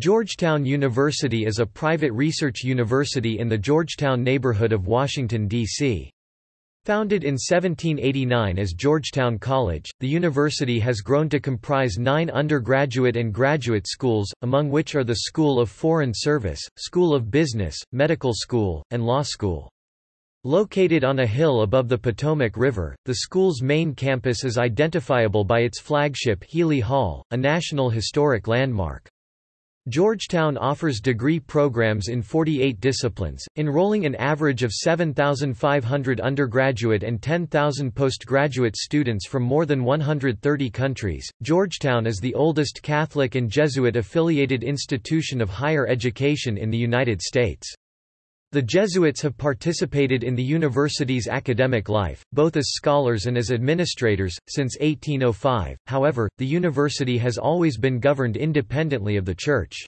Georgetown University is a private research university in the Georgetown neighborhood of Washington, D.C. Founded in 1789 as Georgetown College, the university has grown to comprise nine undergraduate and graduate schools, among which are the School of Foreign Service, School of Business, Medical School, and Law School. Located on a hill above the Potomac River, the school's main campus is identifiable by its flagship Healy Hall, a National Historic Landmark. Georgetown offers degree programs in 48 disciplines, enrolling an average of 7,500 undergraduate and 10,000 postgraduate students from more than 130 countries. Georgetown is the oldest Catholic and Jesuit affiliated institution of higher education in the United States. The Jesuits have participated in the university's academic life, both as scholars and as administrators, since 1805, however, the university has always been governed independently of the Church.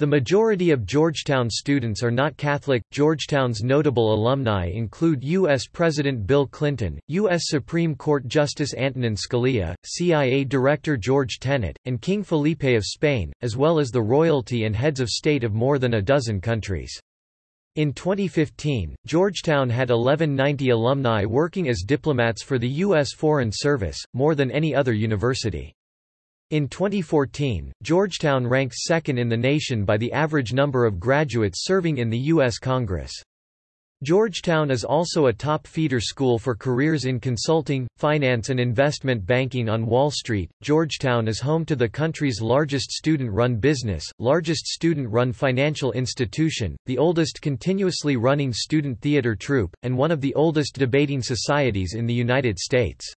The majority of Georgetown students are not Catholic. Georgetown's notable alumni include U.S. President Bill Clinton, U.S. Supreme Court Justice Antonin Scalia, CIA Director George Tenet, and King Felipe of Spain, as well as the royalty and heads of state of more than a dozen countries. In 2015, Georgetown had 1190 alumni working as diplomats for the U.S. Foreign Service, more than any other university. In 2014, Georgetown ranked second in the nation by the average number of graduates serving in the U.S. Congress. Georgetown is also a top feeder school for careers in consulting, finance and investment banking on Wall Street. Georgetown is home to the country's largest student-run business, largest student-run financial institution, the oldest continuously running student theater troupe, and one of the oldest debating societies in the United States.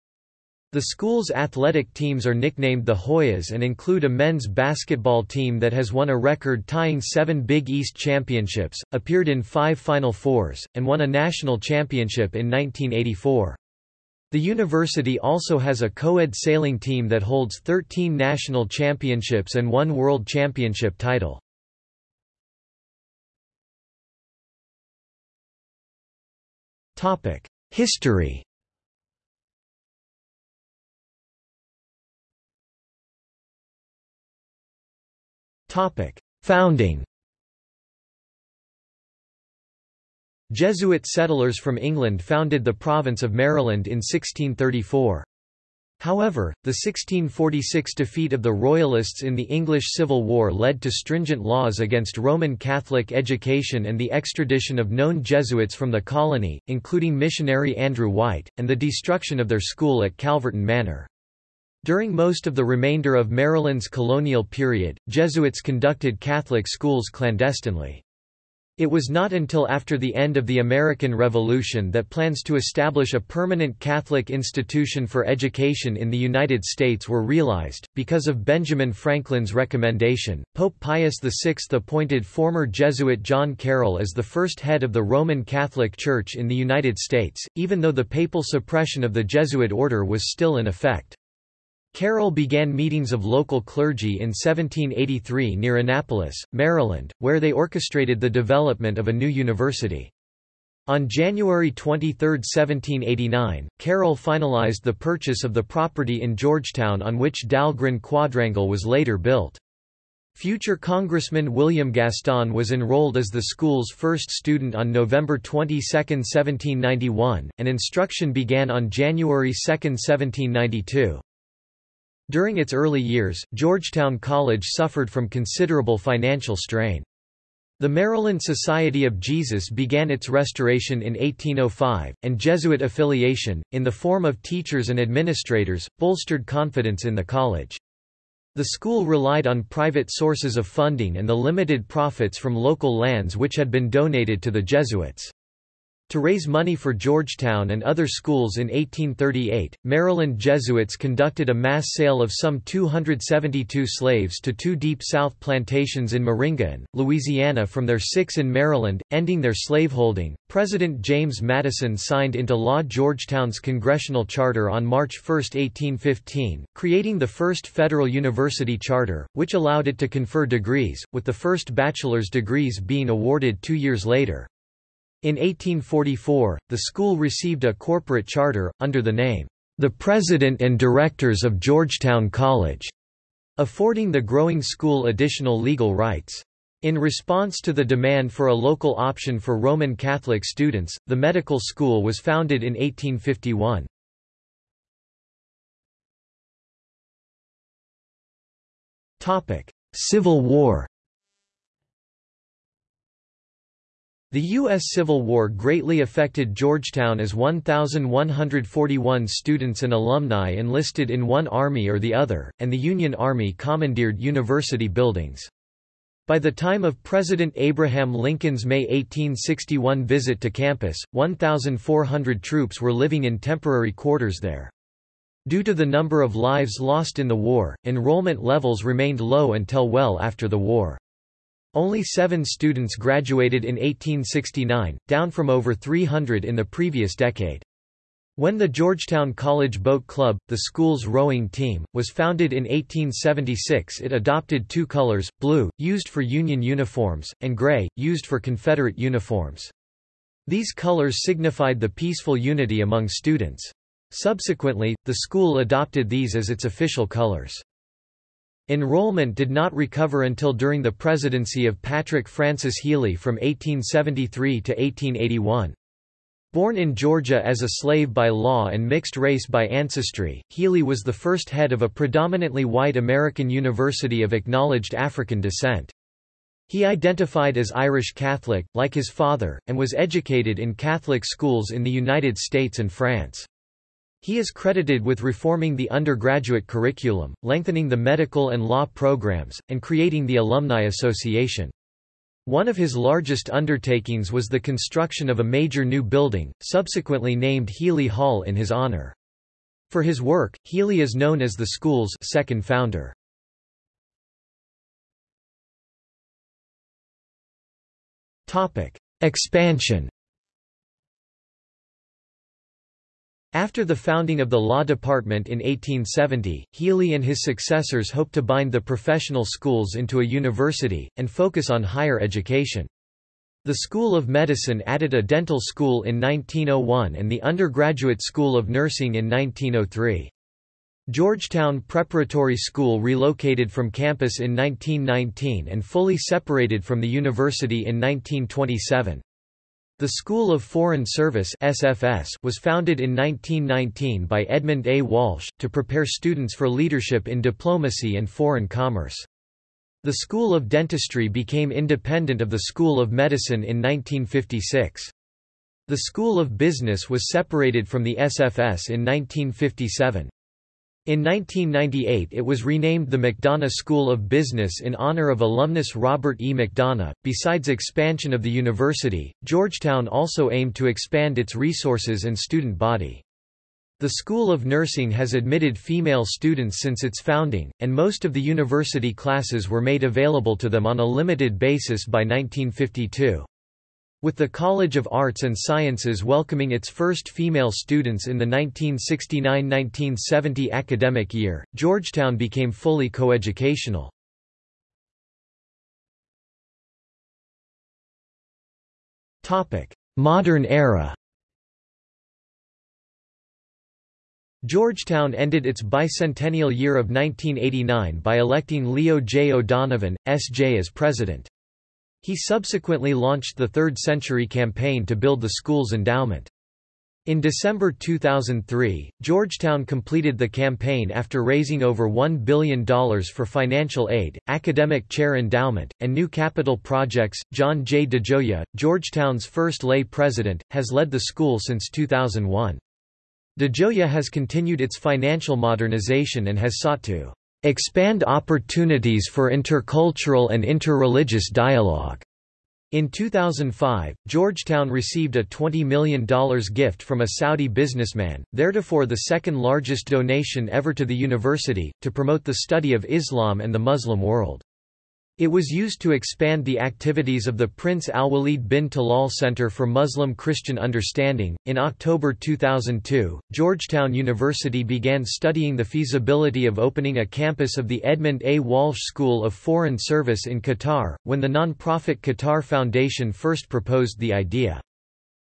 The school's athletic teams are nicknamed the Hoyas and include a men's basketball team that has won a record-tying seven Big East championships, appeared in five Final Fours, and won a national championship in 1984. The university also has a co-ed sailing team that holds 13 national championships and one world championship title. History Founding Jesuit settlers from England founded the province of Maryland in 1634. However, the 1646 defeat of the Royalists in the English Civil War led to stringent laws against Roman Catholic education and the extradition of known Jesuits from the colony, including missionary Andrew White, and the destruction of their school at Calverton Manor. During most of the remainder of Maryland's colonial period, Jesuits conducted Catholic schools clandestinely. It was not until after the end of the American Revolution that plans to establish a permanent Catholic institution for education in the United States were realized. Because of Benjamin Franklin's recommendation, Pope Pius VI appointed former Jesuit John Carroll as the first head of the Roman Catholic Church in the United States, even though the papal suppression of the Jesuit order was still in effect. Carroll began meetings of local clergy in 1783 near Annapolis, Maryland, where they orchestrated the development of a new university. On January 23, 1789, Carroll finalized the purchase of the property in Georgetown on which Dahlgren Quadrangle was later built. Future Congressman William Gaston was enrolled as the school's first student on November 22, 1791, and instruction began on January 2, 1792. During its early years, Georgetown College suffered from considerable financial strain. The Maryland Society of Jesus began its restoration in 1805, and Jesuit affiliation, in the form of teachers and administrators, bolstered confidence in the college. The school relied on private sources of funding and the limited profits from local lands which had been donated to the Jesuits. To raise money for Georgetown and other schools in 1838, Maryland Jesuits conducted a mass sale of some 272 slaves to two Deep South plantations in Maringouin, Louisiana from their six in Maryland, ending their slaveholding. President James Madison signed into law Georgetown's congressional charter on March 1, 1815, creating the first federal university charter, which allowed it to confer degrees, with the first bachelor's degrees being awarded two years later. In 1844, the school received a corporate charter, under the name, The President and Directors of Georgetown College. affording the growing school additional legal rights. In response to the demand for a local option for Roman Catholic students, the medical school was founded in 1851. Civil War The U.S. Civil War greatly affected Georgetown as 1,141 students and alumni enlisted in one army or the other, and the Union Army commandeered university buildings. By the time of President Abraham Lincoln's May 1861 visit to campus, 1,400 troops were living in temporary quarters there. Due to the number of lives lost in the war, enrollment levels remained low until well after the war. Only seven students graduated in 1869, down from over 300 in the previous decade. When the Georgetown College Boat Club, the school's rowing team, was founded in 1876 it adopted two colors, blue, used for Union uniforms, and gray, used for Confederate uniforms. These colors signified the peaceful unity among students. Subsequently, the school adopted these as its official colors. Enrollment did not recover until during the presidency of Patrick Francis Healy from 1873 to 1881. Born in Georgia as a slave by law and mixed race by ancestry, Healy was the first head of a predominantly white American university of acknowledged African descent. He identified as Irish Catholic, like his father, and was educated in Catholic schools in the United States and France. He is credited with reforming the undergraduate curriculum, lengthening the medical and law programs, and creating the Alumni Association. One of his largest undertakings was the construction of a major new building, subsequently named Healy Hall in his honor. For his work, Healy is known as the school's second founder. Topic: Expansion After the founding of the law department in 1870, Healy and his successors hoped to bind the professional schools into a university, and focus on higher education. The School of Medicine added a dental school in 1901 and the Undergraduate School of Nursing in 1903. Georgetown Preparatory School relocated from campus in 1919 and fully separated from the university in 1927. The School of Foreign Service SFS was founded in 1919 by Edmund A. Walsh, to prepare students for leadership in diplomacy and foreign commerce. The School of Dentistry became independent of the School of Medicine in 1956. The School of Business was separated from the SFS in 1957. In 1998 it was renamed the McDonough School of Business in honor of alumnus Robert E. McDonough. Besides expansion of the university, Georgetown also aimed to expand its resources and student body. The School of Nursing has admitted female students since its founding, and most of the university classes were made available to them on a limited basis by 1952. With the College of Arts and Sciences welcoming its first female students in the 1969–1970 academic year, Georgetown became fully coeducational. Modern era Georgetown ended its bicentennial year of 1989 by electing Leo J. O'Donovan, S.J. as president. He subsequently launched the Third Century Campaign to build the school's endowment. In December 2003, Georgetown completed the campaign after raising over $1 billion for financial aid, academic chair endowment, and new capital projects. John J. DeGioia, Georgetown's first lay president, has led the school since 2001. DeGioia has continued its financial modernization and has sought to expand opportunities for intercultural and interreligious dialogue. In 2005, Georgetown received a $20 million gift from a Saudi businessman, theretofore the second largest donation ever to the university, to promote the study of Islam and the Muslim world. It was used to expand the activities of the Prince Al-Walid bin Talal Center for Muslim Christian Understanding. In October 2002, Georgetown University began studying the feasibility of opening a campus of the Edmund A. Walsh School of Foreign Service in Qatar, when the non-profit Qatar Foundation first proposed the idea.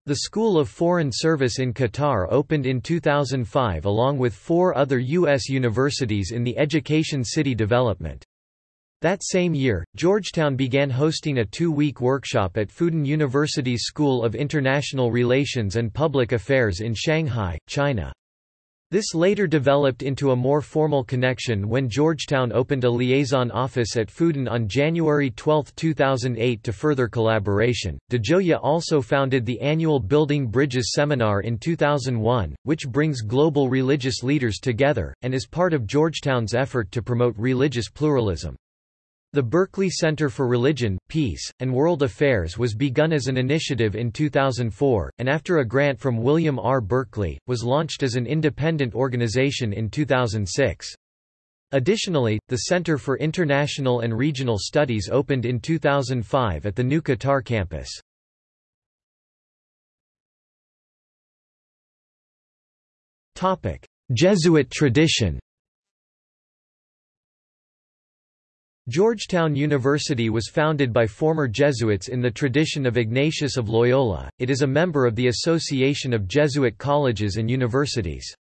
The School of Foreign Service in Qatar opened in 2005 along with four other U.S. universities in the Education City development. That same year, Georgetown began hosting a two-week workshop at Fudan University's School of International Relations and Public Affairs in Shanghai, China. This later developed into a more formal connection when Georgetown opened a liaison office at Fudan on January 12, 2008 to further collaboration. DeGioia also founded the annual Building Bridges seminar in 2001, which brings global religious leaders together, and is part of Georgetown's effort to promote religious pluralism. The Berkeley Center for Religion, Peace, and World Affairs was begun as an initiative in 2004, and after a grant from William R. Berkeley, was launched as an independent organization in 2006. Additionally, the Center for International and Regional Studies opened in 2005 at the new Qatar campus. Jesuit tradition Georgetown University was founded by former Jesuits in the tradition of Ignatius of Loyola, it is a member of the Association of Jesuit Colleges and Universities.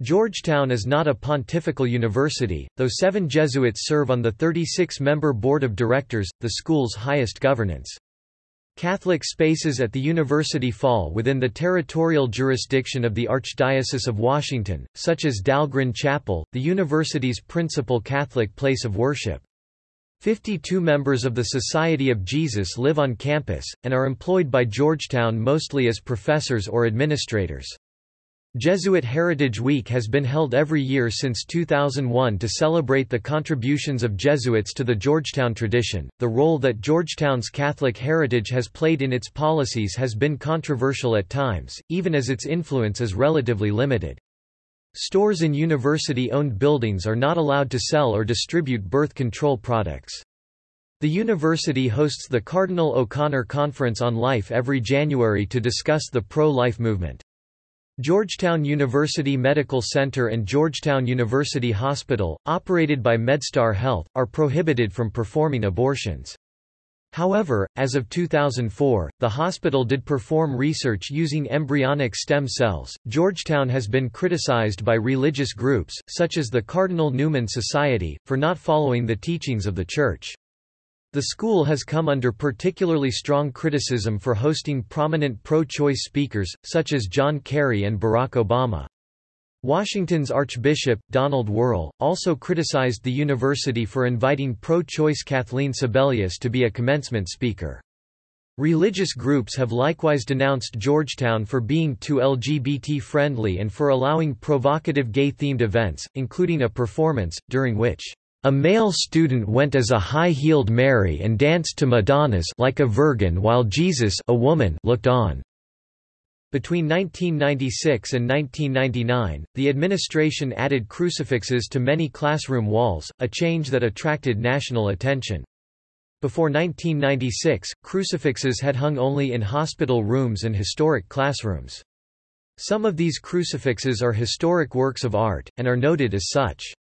Georgetown is not a pontifical university, though seven Jesuits serve on the 36-member board of directors, the school's highest governance. Catholic spaces at the university fall within the territorial jurisdiction of the Archdiocese of Washington, such as Dahlgren Chapel, the university's principal Catholic place of worship. Fifty-two members of the Society of Jesus live on campus, and are employed by Georgetown mostly as professors or administrators. Jesuit Heritage Week has been held every year since 2001 to celebrate the contributions of Jesuits to the Georgetown tradition. The role that Georgetown's Catholic heritage has played in its policies has been controversial at times, even as its influence is relatively limited. Stores in university-owned buildings are not allowed to sell or distribute birth control products. The university hosts the Cardinal O'Connor Conference on Life every January to discuss the pro-life movement. Georgetown University Medical Center and Georgetown University Hospital, operated by MedStar Health, are prohibited from performing abortions. However, as of 2004, the hospital did perform research using embryonic stem cells. Georgetown has been criticized by religious groups, such as the Cardinal Newman Society, for not following the teachings of the Church. The school has come under particularly strong criticism for hosting prominent pro-choice speakers, such as John Kerry and Barack Obama. Washington's Archbishop, Donald Wuerl, also criticized the university for inviting pro-choice Kathleen Sebelius to be a commencement speaker. Religious groups have likewise denounced Georgetown for being too LGBT-friendly and for allowing provocative gay-themed events, including a performance, during which a male student went as a high-heeled Mary and danced to Madonnas like a virgin while Jesus a woman looked on. Between 1996 and 1999, the administration added crucifixes to many classroom walls, a change that attracted national attention. Before 1996, crucifixes had hung only in hospital rooms and historic classrooms. Some of these crucifixes are historic works of art, and are noted as such.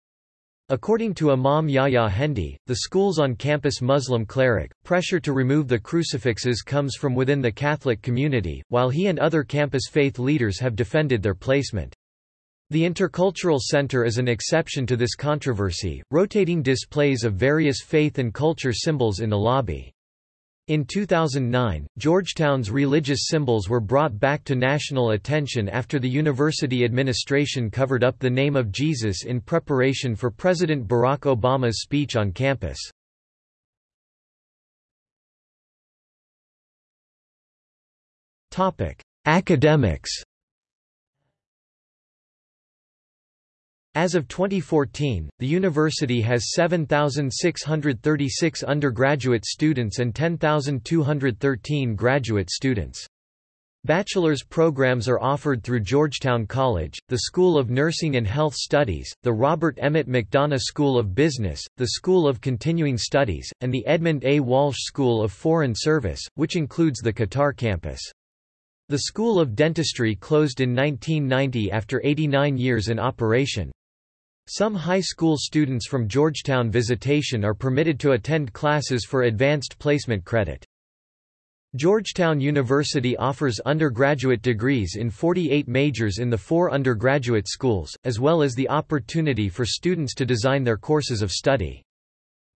According to Imam Yahya Hendi, the school's on-campus Muslim cleric, pressure to remove the crucifixes comes from within the Catholic community, while he and other campus faith leaders have defended their placement. The Intercultural Center is an exception to this controversy, rotating displays of various faith and culture symbols in the lobby. In 2009, Georgetown's religious symbols were brought back to national attention after the university administration covered up the name of Jesus in preparation for President Barack Obama's speech on campus. Academics As of 2014, the university has 7,636 undergraduate students and 10,213 graduate students. Bachelor's programs are offered through Georgetown College, the School of Nursing and Health Studies, the Robert Emmett McDonough School of Business, the School of Continuing Studies, and the Edmund A. Walsh School of Foreign Service, which includes the Qatar campus. The School of Dentistry closed in 1990 after 89 years in operation. Some high school students from Georgetown Visitation are permitted to attend classes for advanced placement credit. Georgetown University offers undergraduate degrees in 48 majors in the four undergraduate schools, as well as the opportunity for students to design their courses of study.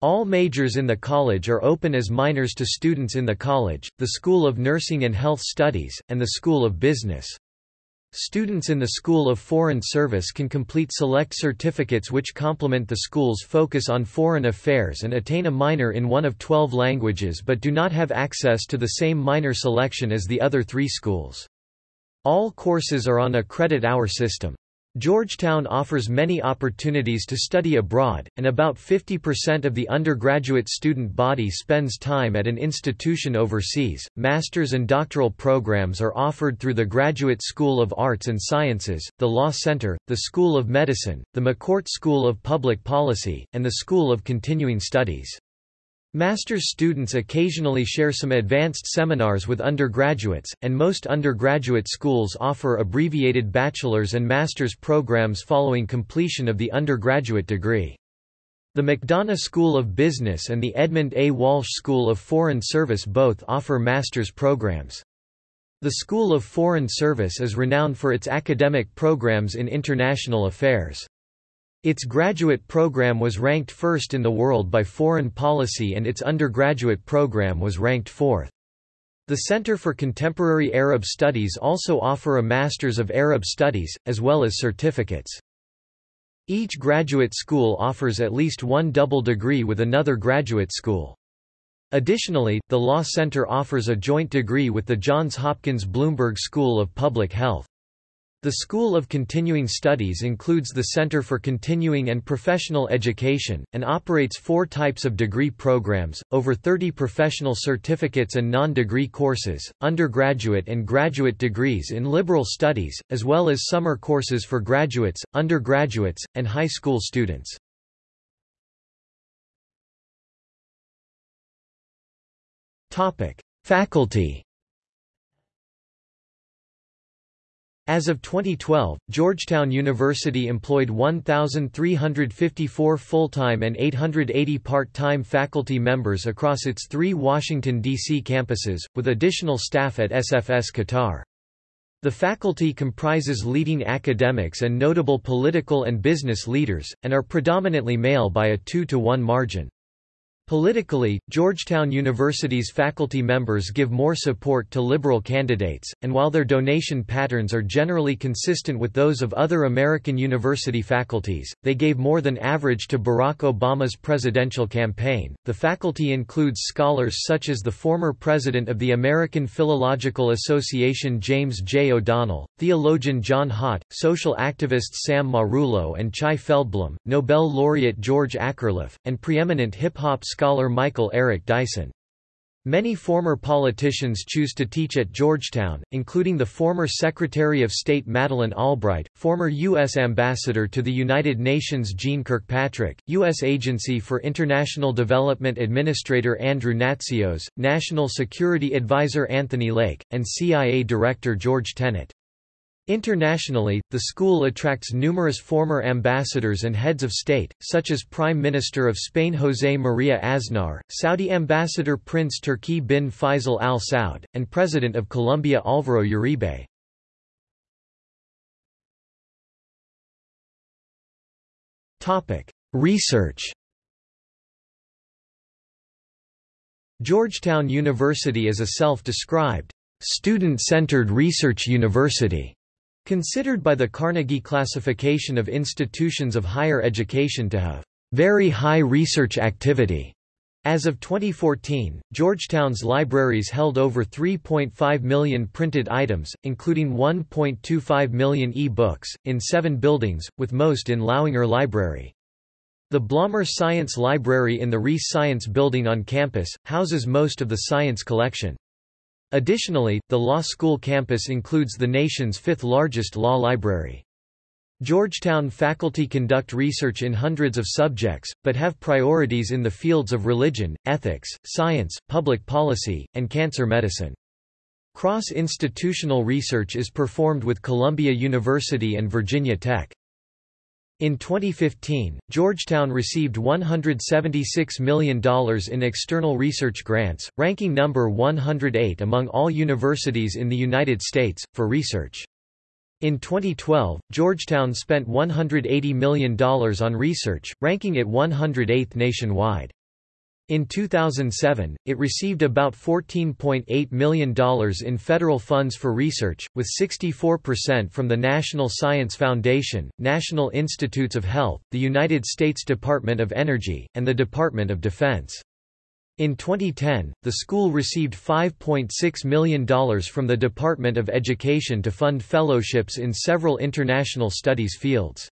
All majors in the college are open as minors to students in the college, the School of Nursing and Health Studies, and the School of Business. Students in the School of Foreign Service can complete select certificates which complement the school's focus on foreign affairs and attain a minor in one of 12 languages but do not have access to the same minor selection as the other three schools. All courses are on a credit hour system. Georgetown offers many opportunities to study abroad, and about 50% of the undergraduate student body spends time at an institution overseas. Master's and doctoral programs are offered through the Graduate School of Arts and Sciences, the Law Center, the School of Medicine, the McCourt School of Public Policy, and the School of Continuing Studies. Master's students occasionally share some advanced seminars with undergraduates, and most undergraduate schools offer abbreviated bachelor's and master's programs following completion of the undergraduate degree. The McDonough School of Business and the Edmund A. Walsh School of Foreign Service both offer master's programs. The School of Foreign Service is renowned for its academic programs in international affairs. Its graduate program was ranked first in the world by Foreign Policy and its undergraduate program was ranked fourth. The Center for Contemporary Arab Studies also offer a Masters of Arab Studies, as well as certificates. Each graduate school offers at least one double degree with another graduate school. Additionally, the Law Center offers a joint degree with the Johns Hopkins Bloomberg School of Public Health. The School of Continuing Studies includes the Center for Continuing and Professional Education, and operates four types of degree programs, over 30 professional certificates and non-degree courses, undergraduate and graduate degrees in liberal studies, as well as summer courses for graduates, undergraduates, and high school students. Faculty As of 2012, Georgetown University employed 1,354 full-time and 880 part-time faculty members across its three Washington, D.C. campuses, with additional staff at SFS Qatar. The faculty comprises leading academics and notable political and business leaders, and are predominantly male by a 2 to 1 margin. Politically, Georgetown University's faculty members give more support to liberal candidates, and while their donation patterns are generally consistent with those of other American university faculties, they gave more than average to Barack Obama's presidential campaign. The faculty includes scholars such as the former president of the American Philological Association James J. O'Donnell, theologian John Haught, social activists Sam Marullo and Chai Feldblum, Nobel laureate George Akerlof, and preeminent hip-hop scholar Michael Eric Dyson. Many former politicians choose to teach at Georgetown, including the former Secretary of State Madeleine Albright, former U.S. Ambassador to the United Nations Jeane Kirkpatrick, U.S. Agency for International Development Administrator Andrew Natsios, National Security Advisor Anthony Lake, and CIA Director George Tenet. Internationally, the school attracts numerous former ambassadors and heads of state, such as Prime Minister of Spain José María Aznar, Saudi Ambassador Prince Turki bin Faisal Al Saud, and President of Colombia Álvaro Uribe. Research Georgetown University is a self-described, student-centered research university. Considered by the Carnegie classification of institutions of higher education to have very high research activity. As of 2014, Georgetown's libraries held over 3.5 million printed items, including 1.25 million e-books, in seven buildings, with most in Lauinger Library. The Blommer Science Library in the Reiss Science Building on campus, houses most of the science collection. Additionally, the law school campus includes the nation's fifth largest law library. Georgetown faculty conduct research in hundreds of subjects, but have priorities in the fields of religion, ethics, science, public policy, and cancer medicine. Cross-institutional research is performed with Columbia University and Virginia Tech. In 2015, Georgetown received $176 million in external research grants, ranking number 108 among all universities in the United States, for research. In 2012, Georgetown spent $180 million on research, ranking it 108th nationwide. In 2007, it received about $14.8 million in federal funds for research, with 64% from the National Science Foundation, National Institutes of Health, the United States Department of Energy, and the Department of Defense. In 2010, the school received $5.6 million from the Department of Education to fund fellowships in several international studies fields.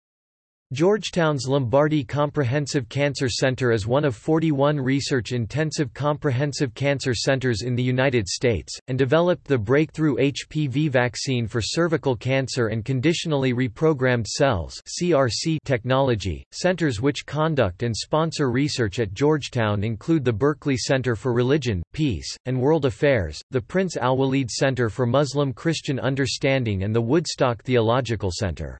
Georgetown's Lombardi Comprehensive Cancer Center is one of 41 research-intensive comprehensive cancer centers in the United States, and developed the breakthrough HPV vaccine for cervical cancer and conditionally reprogrammed cells (CRC) technology. Centers which conduct and sponsor research at Georgetown include the Berkeley Center for Religion, Peace, and World Affairs, the Prince Al-Walid Center for Muslim Christian Understanding and the Woodstock Theological Center.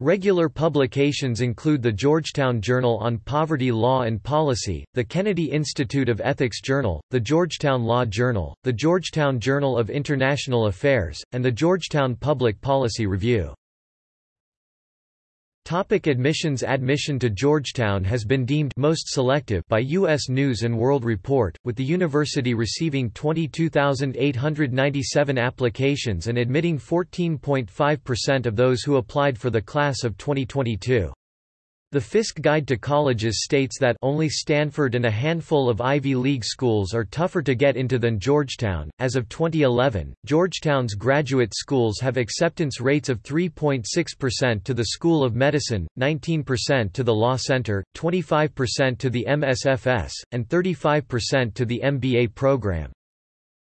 Regular publications include the Georgetown Journal on Poverty Law and Policy, the Kennedy Institute of Ethics Journal, the Georgetown Law Journal, the Georgetown Journal of International Affairs, and the Georgetown Public Policy Review. Topic admissions Admission to Georgetown has been deemed most selective by U.S. News & World Report, with the university receiving 22,897 applications and admitting 14.5% of those who applied for the class of 2022. The Fiske Guide to Colleges states that only Stanford and a handful of Ivy League schools are tougher to get into than Georgetown. As of 2011, Georgetown's graduate schools have acceptance rates of 3.6% to the School of Medicine, 19% to the Law Center, 25% to the MSFS, and 35% to the MBA program.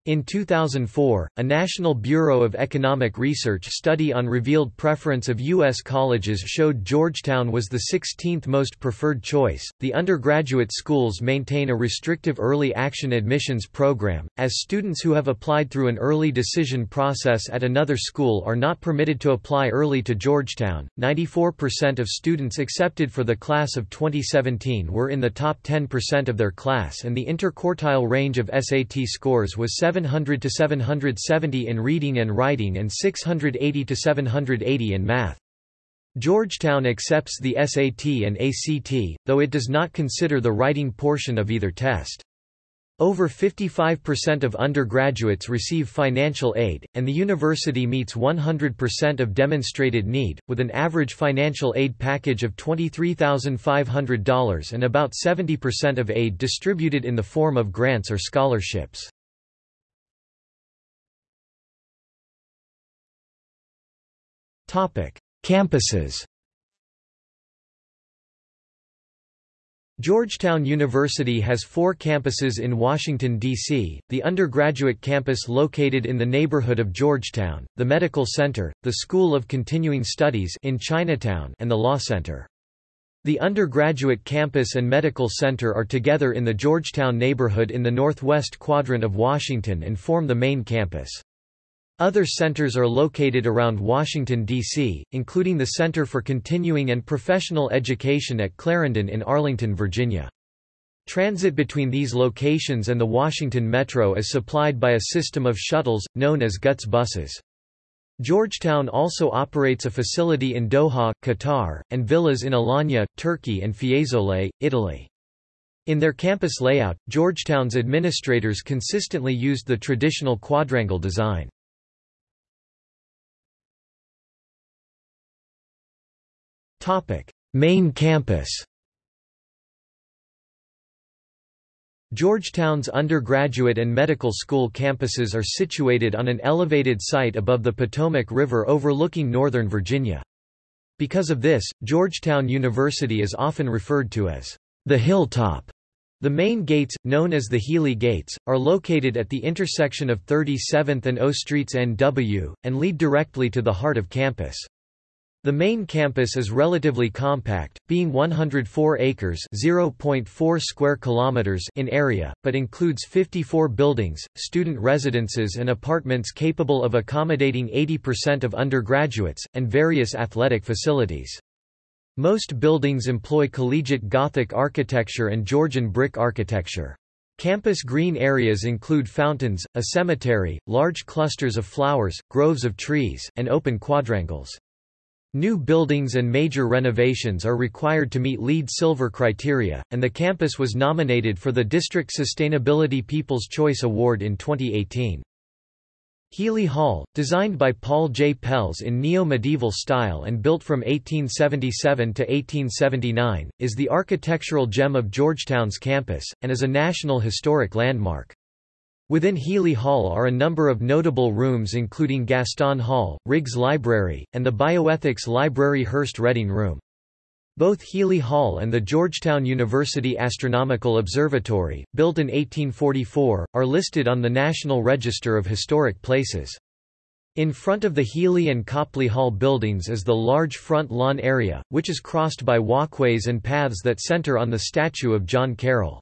In 2004, a National Bureau of Economic Research study on revealed preference of U.S. colleges showed Georgetown was the 16th most preferred choice. The undergraduate schools maintain a restrictive early action admissions program, as students who have applied through an early decision process at another school are not permitted to apply early to Georgetown. 94% of students accepted for the class of 2017 were in the top 10% of their class, and the interquartile range of SAT scores was 7 700 to 770 in reading and writing and 680 to 780 in math. Georgetown accepts the SAT and ACT, though it does not consider the writing portion of either test. Over 55% of undergraduates receive financial aid, and the university meets 100% of demonstrated need, with an average financial aid package of $23,500 and about 70% of aid distributed in the form of grants or scholarships. Campuses Georgetown University has four campuses in Washington, D.C., the undergraduate campus located in the neighborhood of Georgetown, the Medical Center, the School of Continuing Studies in Chinatown and the Law Center. The undergraduate campus and medical center are together in the Georgetown neighborhood in the northwest quadrant of Washington and form the main campus. Other centers are located around Washington, D.C., including the Center for Continuing and Professional Education at Clarendon in Arlington, Virginia. Transit between these locations and the Washington Metro is supplied by a system of shuttles, known as GUTS buses. Georgetown also operates a facility in Doha, Qatar, and villas in Alanya, Turkey and Fiesole, Italy. In their campus layout, Georgetown's administrators consistently used the traditional quadrangle design. Main campus Georgetown's undergraduate and medical school campuses are situated on an elevated site above the Potomac River overlooking Northern Virginia. Because of this, Georgetown University is often referred to as the Hilltop. The main gates, known as the Healy Gates, are located at the intersection of 37th and O Streets NW, and lead directly to the heart of campus. The main campus is relatively compact, being 104 acres (0.4 square kilometers) in area, but includes 54 buildings, student residences and apartments capable of accommodating 80% of undergraduates, and various athletic facilities. Most buildings employ collegiate Gothic architecture and Georgian brick architecture. Campus green areas include fountains, a cemetery, large clusters of flowers, groves of trees, and open quadrangles. New buildings and major renovations are required to meet LEED Silver criteria, and the campus was nominated for the District Sustainability People's Choice Award in 2018. Healy Hall, designed by Paul J. Pelz in neo-medieval style and built from 1877 to 1879, is the architectural gem of Georgetown's campus, and is a National Historic Landmark. Within Healy Hall are a number of notable rooms including Gaston Hall, Riggs Library, and the Bioethics Library Hearst Reading Room. Both Healy Hall and the Georgetown University Astronomical Observatory, built in 1844, are listed on the National Register of Historic Places. In front of the Healy and Copley Hall buildings is the large front lawn area, which is crossed by walkways and paths that center on the statue of John Carroll.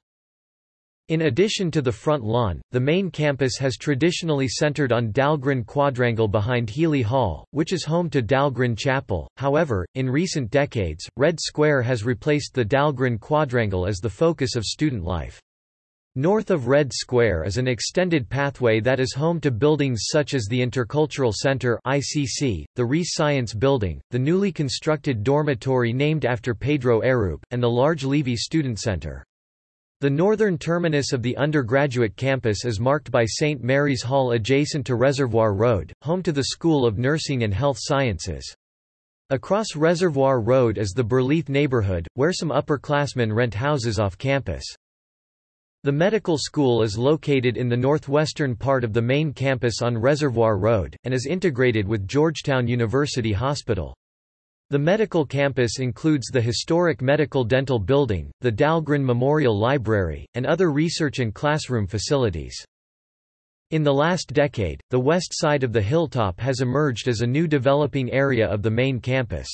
In addition to the front lawn, the main campus has traditionally centered on Dahlgren Quadrangle behind Healy Hall, which is home to Dahlgren Chapel. However, in recent decades, Red Square has replaced the Dahlgren Quadrangle as the focus of student life. North of Red Square is an extended pathway that is home to buildings such as the Intercultural Center (ICC), the Reiss Science Building, the newly constructed dormitory named after Pedro Arrupe, and the large Levy Student Center. The northern terminus of the undergraduate campus is marked by St. Mary's Hall adjacent to Reservoir Road, home to the School of Nursing and Health Sciences. Across Reservoir Road is the Burleith neighborhood, where some upperclassmen rent houses off campus. The medical school is located in the northwestern part of the main campus on Reservoir Road, and is integrated with Georgetown University Hospital. The medical campus includes the historic Medical Dental Building, the Dahlgren Memorial Library, and other research and classroom facilities. In the last decade, the west side of the hilltop has emerged as a new developing area of the main campus.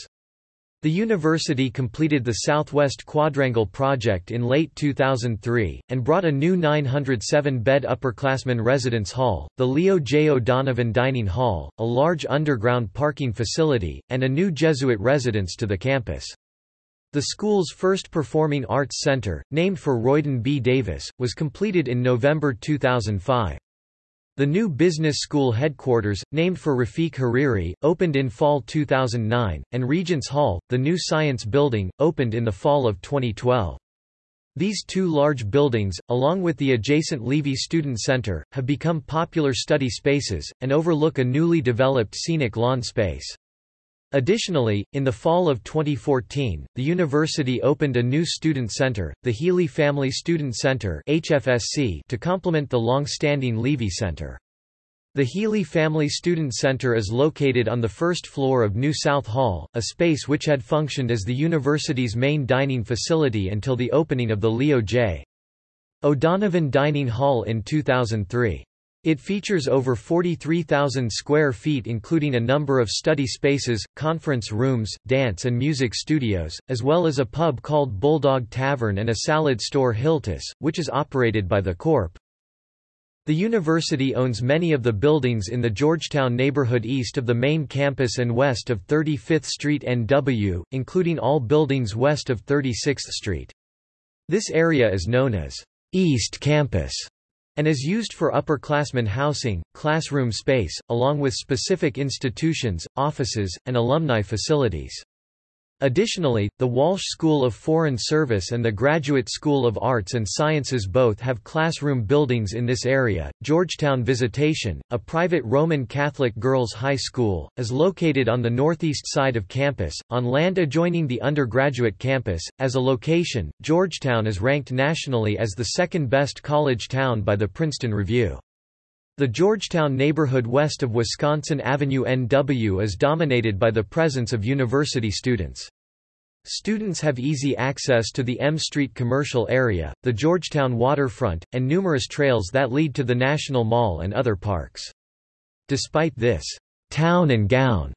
The university completed the Southwest Quadrangle project in late 2003, and brought a new 907-bed upperclassmen residence hall, the Leo J. O'Donovan Dining Hall, a large underground parking facility, and a new Jesuit residence to the campus. The school's first performing arts center, named for Royden B. Davis, was completed in November 2005. The new business school headquarters, named for Rafiq Hariri, opened in fall 2009, and Regents Hall, the new science building, opened in the fall of 2012. These two large buildings, along with the adjacent Levy Student Center, have become popular study spaces, and overlook a newly developed scenic lawn space. Additionally, in the fall of 2014, the university opened a new student center, the Healy Family Student Center HFSC, to complement the long-standing Levy Center. The Healy Family Student Center is located on the first floor of New South Hall, a space which had functioned as the university's main dining facility until the opening of the Leo J. O'Donovan Dining Hall in 2003. It features over 43,000 square feet including a number of study spaces, conference rooms, dance and music studios, as well as a pub called Bulldog Tavern and a salad store Hilltoss, which is operated by the Corp. The university owns many of the buildings in the Georgetown neighborhood east of the main campus and west of 35th Street NW, including all buildings west of 36th Street. This area is known as East Campus and is used for upperclassmen housing, classroom space, along with specific institutions, offices, and alumni facilities. Additionally, the Walsh School of Foreign Service and the Graduate School of Arts and Sciences both have classroom buildings in this area. Georgetown Visitation, a private Roman Catholic girls' high school, is located on the northeast side of campus, on land adjoining the undergraduate campus. As a location, Georgetown is ranked nationally as the second best college town by the Princeton Review. The Georgetown neighborhood west of Wisconsin Avenue NW is dominated by the presence of university students. Students have easy access to the M Street commercial area, the Georgetown waterfront, and numerous trails that lead to the National Mall and other parks. Despite this town and gown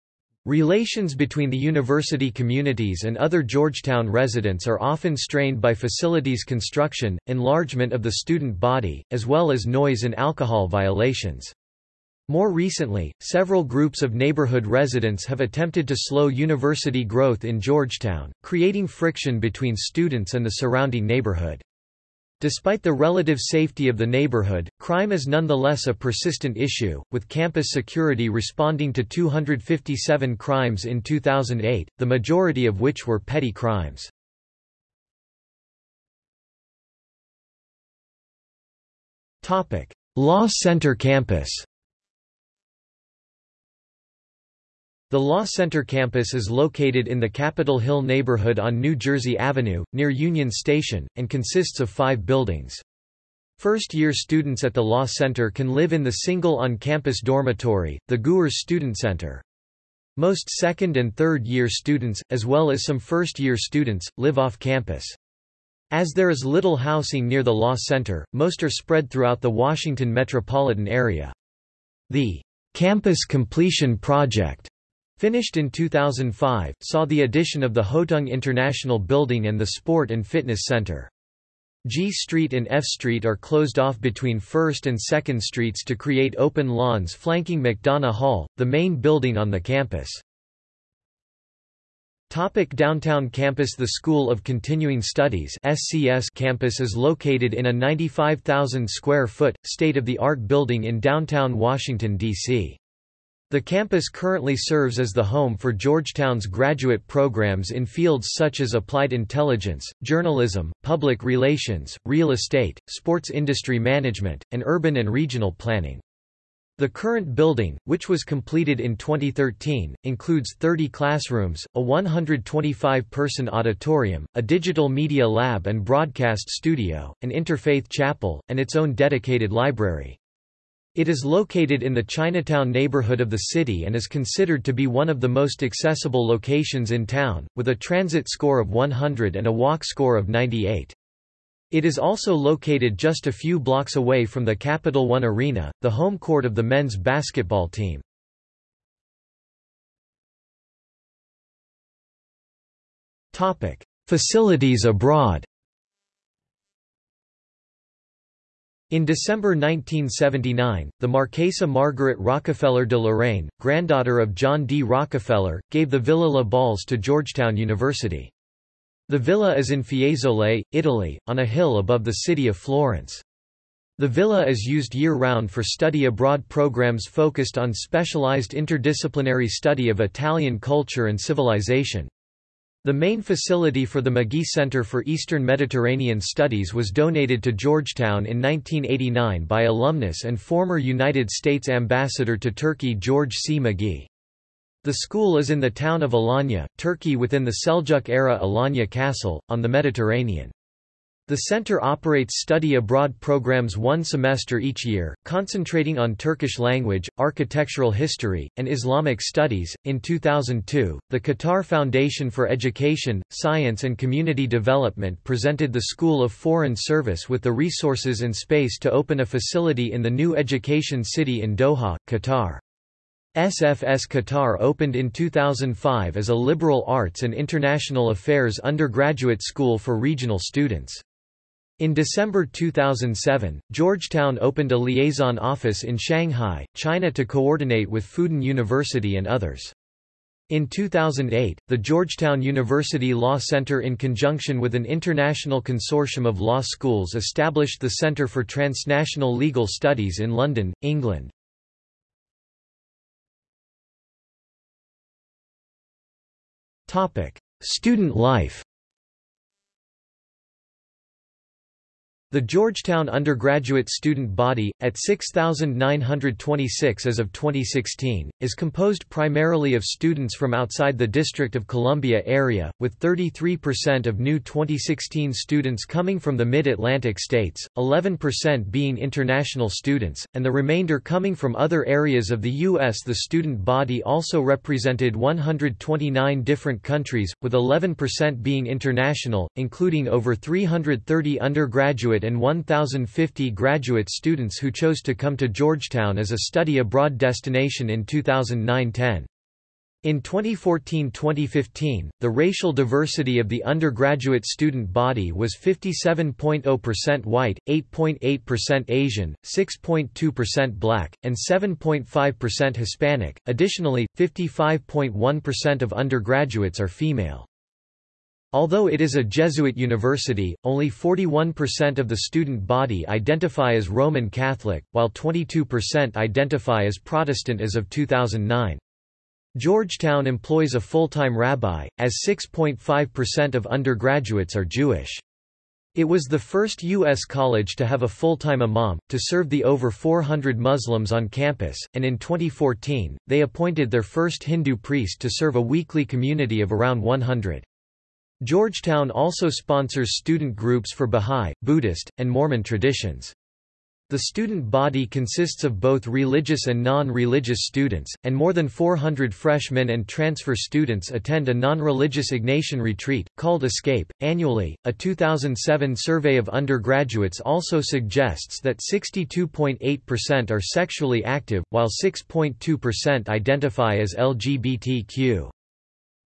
Relations between the university communities and other Georgetown residents are often strained by facilities construction, enlargement of the student body, as well as noise and alcohol violations. More recently, several groups of neighborhood residents have attempted to slow university growth in Georgetown, creating friction between students and the surrounding neighborhood. Despite the relative safety of the neighborhood, crime is nonetheless a persistent issue, with campus security responding to 257 crimes in 2008, the majority of which were petty crimes. Law Center campus The Law Center campus is located in the Capitol Hill neighborhood on New Jersey Avenue, near Union Station, and consists of five buildings. First-year students at the Law Center can live in the single on-campus dormitory, the Gewirz Student Center. Most second- and third-year students, as well as some first-year students, live off campus. As there is little housing near the Law Center, most are spread throughout the Washington metropolitan area. The Campus Completion Project Finished in 2005, saw the addition of the Hotung International Building and the Sport and Fitness Center. G Street and F Street are closed off between 1st and 2nd Streets to create open lawns flanking McDonough Hall, the main building on the campus. Topic downtown campus The School of Continuing Studies SCS campus is located in a 95,000 square foot, state-of-the-art building in downtown Washington, D.C. The campus currently serves as the home for Georgetown's graduate programs in fields such as applied intelligence, journalism, public relations, real estate, sports industry management, and urban and regional planning. The current building, which was completed in 2013, includes 30 classrooms, a 125-person auditorium, a digital media lab and broadcast studio, an interfaith chapel, and its own dedicated library. It is located in the Chinatown neighborhood of the city and is considered to be one of the most accessible locations in town, with a transit score of 100 and a walk score of 98. It is also located just a few blocks away from the Capital One Arena, the home court of the men's basketball team. Facilities abroad In December 1979, the Marquesa Margaret Rockefeller de Larrain, granddaughter of John D. Rockefeller, gave the Villa Le Balze to Georgetown University. The villa is in Fiesole, Italy, on a hill above the city of Florence. The villa is used year-round for study abroad programs focused on specialized interdisciplinary study of Italian culture and civilization. The main facility for the McGhee Center for Eastern Mediterranean Studies was donated to Georgetown in 1989 by alumnus and former United States Ambassador to Turkey George C. McGhee. The school is in the town of Alanya, Turkey within the Seljuk-era Alanya Castle, on the Mediterranean. The center operates study abroad programs one semester each year, concentrating on Turkish language, architectural history, and Islamic studies. In 2002, the Qatar Foundation for Education, Science and Community Development presented the School of Foreign Service with the resources and space to open a facility in the new education city in Doha, Qatar. SFS Qatar opened in 2005 as a liberal arts and international affairs undergraduate school for regional students. In December 2007, Georgetown opened a liaison office in Shanghai, China to coordinate with Fudan University and others. In 2008, the Georgetown University Law Center in conjunction with an international consortium of law schools established the Center for Transnational Legal Studies in London, England. Student life The Georgetown undergraduate student body, at 6,926 as of 2016, is composed primarily of students from outside the District of Columbia area, with 33% of new 2016 students coming from the Mid-Atlantic states, 11% being international students, and the remainder coming from other areas of the U.S. The student body also represented 129 different countries, with 11% being international, including over 330 undergraduate and 1,050 graduate students who chose to come to Georgetown as a study abroad destination in 2009–10. In 2014-2015, the racial diversity of the undergraduate student body was 57.0% white, 8.8% Asian, 6.2% black, and 7.5% Hispanic. Additionally, 55.1% of undergraduates are female. Although it is a Jesuit university, only 41% of the student body identify as Roman Catholic, while 22% identify as Protestant as of 2009. Georgetown employs a full-time rabbi, as 6.5% of undergraduates are Jewish. It was the first U.S. college to have a full-time imam, to serve the over 400 Muslims on campus, and in 2014, they appointed their first Hindu priest to serve a weekly community of around 100. Georgetown also sponsors student groups for Bahá'í, Buddhist, and Mormon traditions. The student body consists of both religious and non-religious students, and more than 400 freshmen and transfer students attend a non-religious Ignatian retreat, called Escape, annually. A 2007 survey of undergraduates also suggests that 62.8% are sexually active, while 6.2% identify as LGBTQ.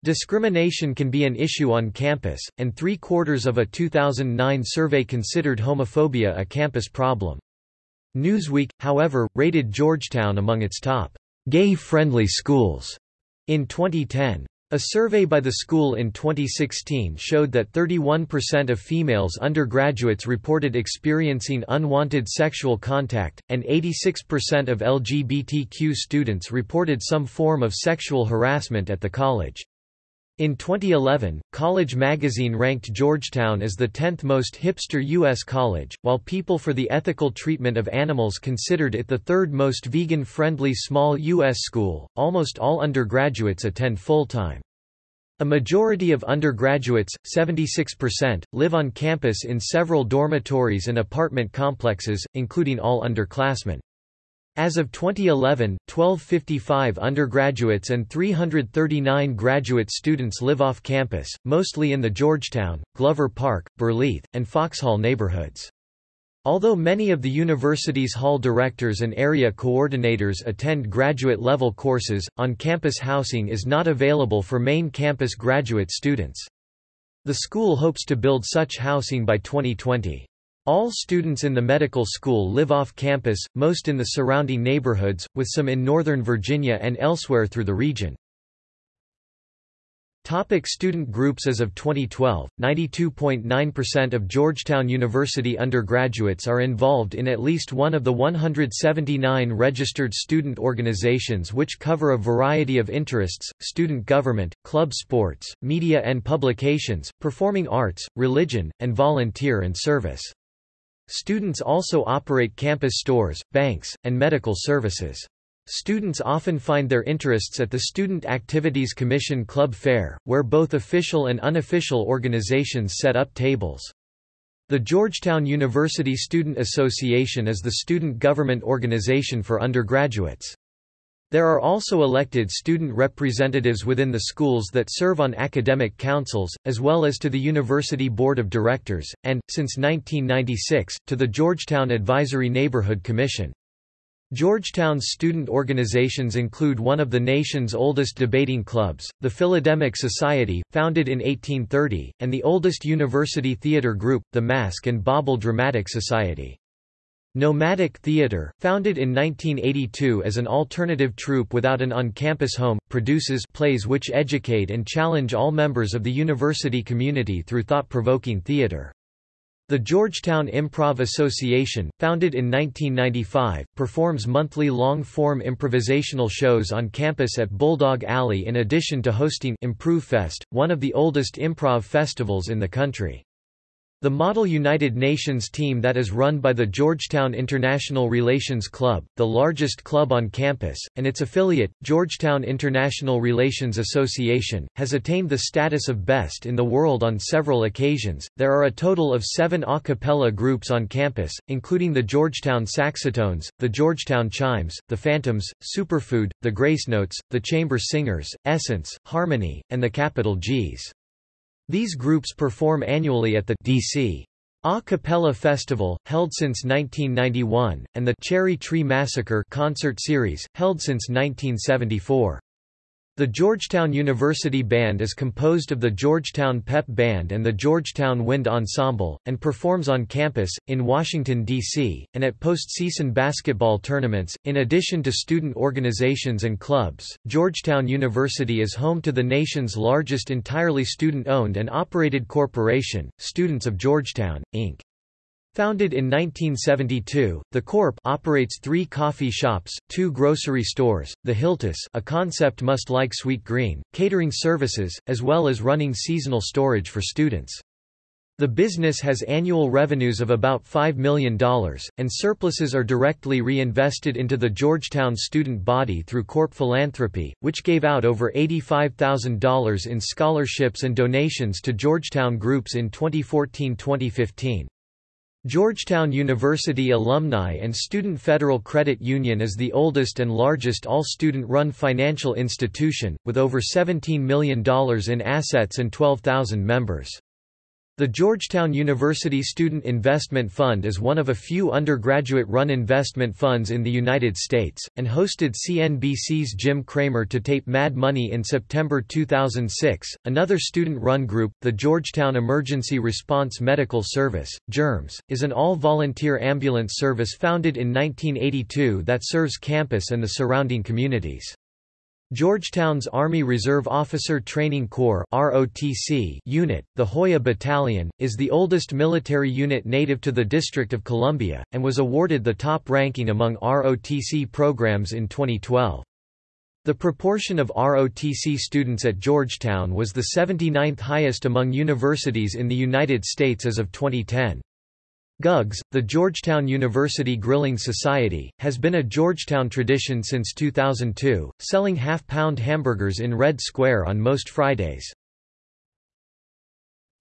Discrimination can be an issue on campus, and three-quarters of a 2009 survey considered homophobia a campus problem. Newsweek, however, rated Georgetown among its top gay-friendly schools in 2010. A survey by the school in 2016 showed that 31% of females undergraduates reported experiencing unwanted sexual contact, and 86% of LGBTQ students reported some form of sexual harassment at the college. In 2011, College magazine ranked Georgetown as the 10th most hipster U.S. college, while People for the Ethical Treatment of Animals considered it the third most vegan-friendly small U.S. school. Almost all undergraduates attend full-time. A majority of undergraduates, 76%, live on campus in several dormitories and apartment complexes, including all underclassmen. As of 2011, 1255 undergraduates and 339 graduate students live off campus, mostly in the Georgetown, Glover Park, Burleith, and Foxhall neighborhoods. Although many of the university's hall directors and area coordinators attend graduate-level courses, on-campus housing is not available for main campus graduate students. The school hopes to build such housing by 2020. All students in the medical school live off campus, most in the surrounding neighborhoods, with some in Northern Virginia and elsewhere through the region. Topic student groups As of 2012, 92.9% of Georgetown University undergraduates are involved in at least one of the 179 registered student organizations which cover a variety of interests, student government, club sports, media and publications, performing arts, religion, and volunteer and service. Students also operate campus stores, banks, and medical services. Students often find their interests at the Student Activities Commission Club Fair, where both official and unofficial organizations set up tables. The Georgetown University Student Association is the student government organization for undergraduates. There are also elected student representatives within the schools that serve on academic councils, as well as to the University Board of Directors, and, since 1996, to the Georgetown Advisory Neighborhood Commission. Georgetown's student organizations include one of the nation's oldest debating clubs, the Philodemic Society, founded in 1830, and the oldest university theater group, the Mask and Bauble Dramatic Society. Nomadic Theatre, founded in 1982 as an alternative troupe without an on-campus home, produces plays which educate and challenge all members of the university community through thought-provoking theatre. The Georgetown Improv Association, founded in 1995, performs monthly long-form improvisational shows on campus at Bulldog Alley in addition to hosting ImprovFest, one of the oldest improv festivals in the country. The Model United Nations team that is run by the Georgetown International Relations Club, the largest club on campus, and its affiliate, Georgetown International Relations Association, has attained the status of best in the world on several occasions. There are a total of seven a cappella groups on campus, including the Georgetown Saxatones, the Georgetown Chimes, the Phantoms, Superfood, the Grace Notes, the Chamber Singers, Essence, Harmony, and the Capital G's. These groups perform annually at the DC A Cappella Festival, held since 1991, and the Cherry Tree Massacre concert series, held since 1974. The Georgetown University Band is composed of the Georgetown Pep Band and the Georgetown Wind Ensemble, and performs on campus, in Washington, D.C., and at postseason basketball tournaments. In addition to student organizations and clubs, Georgetown University is home to the nation's largest entirely student owned and operated corporation, Students of Georgetown, Inc. Founded in 1972, the Corp operates three coffee shops, two grocery stores, the Hilltoss a concept must like Sweetgreen, catering services, as well as running seasonal storage for students. The business has annual revenues of about $5 million, and surpluses are directly reinvested into the Georgetown student body through Corp Philanthropy, which gave out over $85,000 in scholarships and donations to Georgetown groups in 2014-2015. Georgetown University Alumni and Student Federal Credit Union is the oldest and largest all-student-run financial institution, with over $17 million in assets and 12,000 members. The Georgetown University Student Investment Fund is one of a few undergraduate-run investment funds in the United States, and hosted CNBC's Jim Cramer to tape Mad Money in September 2006. Another student-run group, the Georgetown Emergency Response Medical Service, GERMS, is an all-volunteer ambulance service founded in 1982 that serves campus and the surrounding communities. Georgetown's Army Reserve Officer Training Corps ROTC unit, the Hoya Battalion, is the oldest military unit native to the District of Columbia, and was awarded the top ranking among ROTC programs in 2012. The proportion of ROTC students at Georgetown was the 79th highest among universities in the United States as of 2010. GUGS, the Georgetown University Grilling Society, has been a Georgetown tradition since 2002, selling half-pound hamburgers in Red Square on most Fridays.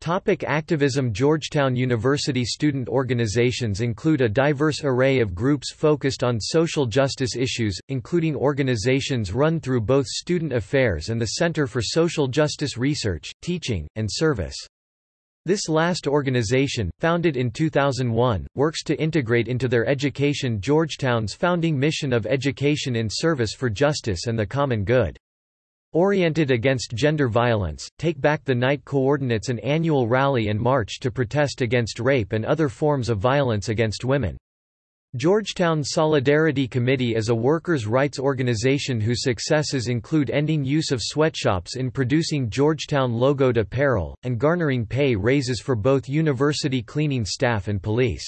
Topic activism Georgetown University student organizations include a diverse array of groups focused on social justice issues, including organizations run through both Student Affairs and the Center for Social Justice Research, Teaching, and Service. This last organization, founded in 2001, works to integrate into their education Georgetown's founding mission of education in service for justice and the common good. Oriented against gender violence, Take Back the Night coordinates an annual rally and march to protest against rape and other forms of violence against women. Georgetown Solidarity Committee is a workers' rights organization whose successes include ending use of sweatshops in producing Georgetown logoed apparel, and garnering pay raises for both university cleaning staff and police.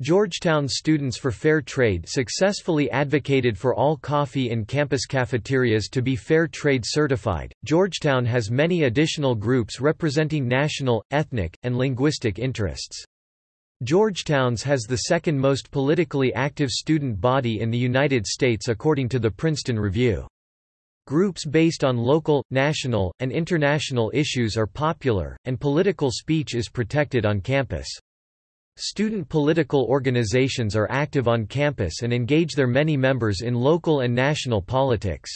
Georgetown Students for Fair Trade successfully advocated for all coffee in campus cafeterias to be fair trade certified. Georgetown has many additional groups representing national, ethnic, and linguistic interests. Georgetown's has the second most politically active student body in the United States according to the Princeton Review. Groups based on local, national, and international issues are popular, and political speech is protected on campus. Student political organizations are active on campus and engage their many members in local and national politics.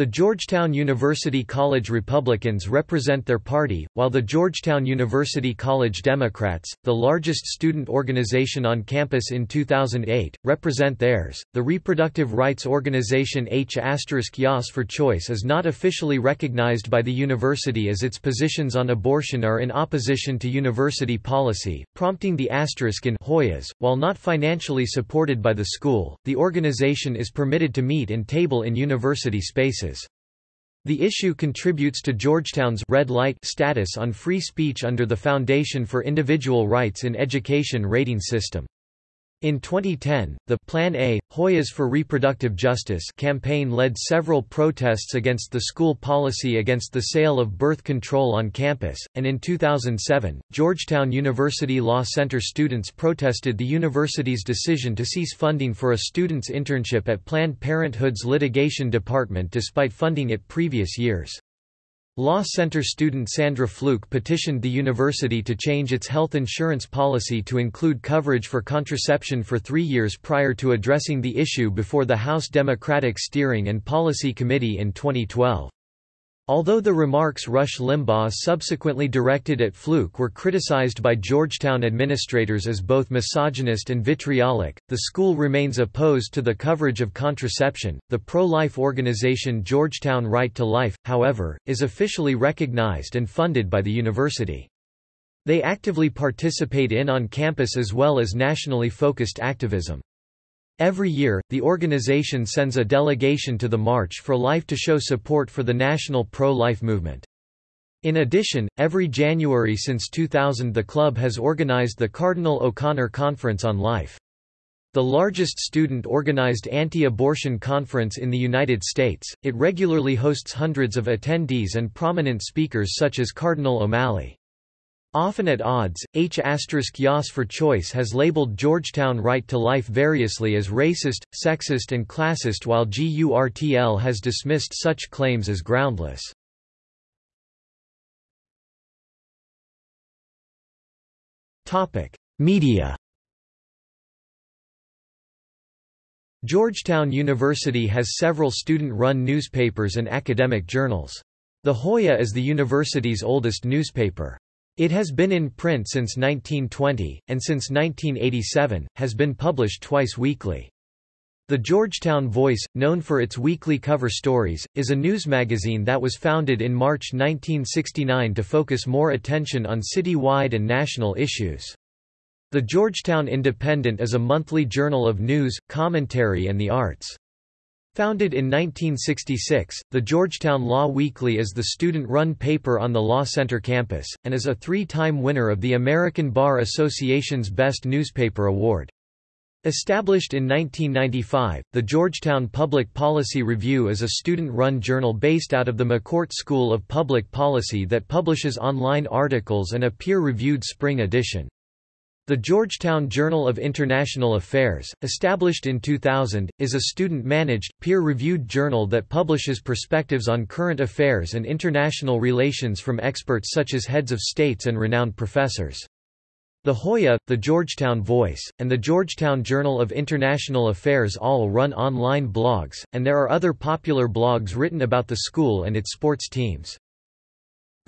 The Georgetown University College Republicans represent their party, while the Georgetown University College Democrats, the largest student organization on campus in 2008, represent theirs. The reproductive rights organization H Yas for Choice is not officially recognized by the university as its positions on abortion are in opposition to university policy, prompting the asterisk in Hoyas. While not financially supported by the school, the organization is permitted to meet and table in university spaces. The issue contributes to Georgetown's red light status on free speech under the Foundation for Individual Rights in Education rating system. In 2010, the Plan A, Hoyas for Reproductive Justice campaign led several protests against the school policy against the sale of birth control on campus, and in 2007, Georgetown University Law Center students protested the university's decision to cease funding for a student's internship at Planned Parenthood's litigation department despite funding it previous years. Law Center student Sandra Fluke petitioned the university to change its health insurance policy to include coverage for contraception for three years prior to addressing the issue before the House Democratic Steering and Policy Committee in 2012. Although the remarks Rush Limbaugh subsequently directed at Fluke were criticized by Georgetown administrators as both misogynist and vitriolic, the school remains opposed to the coverage of contraception. The pro life organization Georgetown Right to Life, however, is officially recognized and funded by the university. They actively participate in on campus as well as nationally focused activism. Every year, the organization sends a delegation to the March for Life to show support for the national pro-life movement. In addition, every January since 2000 the club has organized the Cardinal O'Connor Conference on Life. The largest student-organized anti-abortion conference in the United States, it regularly hosts hundreds of attendees and prominent speakers such as Cardinal O'Malley. Often at odds, H** Yas for Choice has labeled Georgetown Right to Life variously as racist, sexist and classist while GURTL has dismissed such claims as groundless. Media Georgetown University has several student-run newspapers and academic journals. The Hoya is the university's oldest newspaper. It has been in print since 1920, and since 1987, has been published twice weekly. The Georgetown Voice, known for its weekly cover stories, is a news magazine that was founded in March 1969 to focus more attention on city-wide and national issues. The Georgetown Independent is a monthly journal of news, commentary and the arts. Founded in 1966, the Georgetown Law Weekly is the student-run paper on the Law Center campus, and is a three-time winner of the American Bar Association's Best Newspaper Award. Established in 1995, the Georgetown Public Policy Review is a student-run journal based out of the McCourt School of Public Policy that publishes online articles and a peer-reviewed spring edition. The Georgetown Journal of International Affairs, established in 2000, is a student-managed, peer-reviewed journal that publishes perspectives on current affairs and international relations from experts such as heads of states and renowned professors. The Hoya, the Georgetown Voice, and the Georgetown Journal of International Affairs all run online blogs, and there are other popular blogs written about the school and its sports teams.